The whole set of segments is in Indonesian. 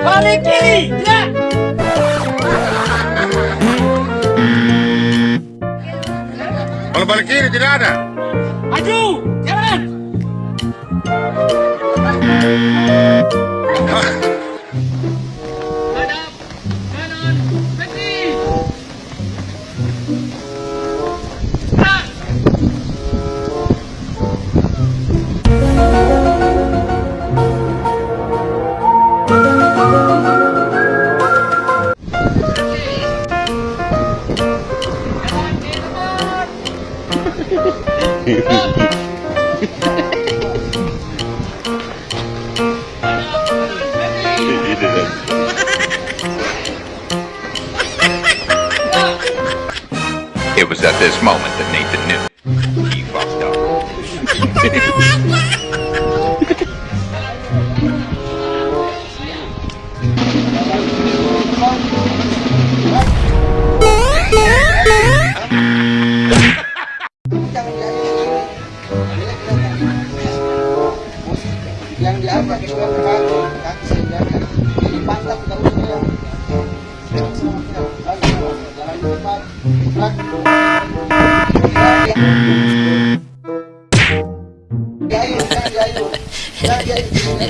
Balik kiri, ya. Kalau balik kiri tidak ada. aduh it was at this moment that Nathan knew he fucked up.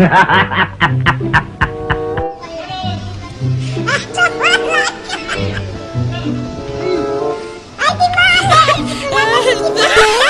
Hahaha.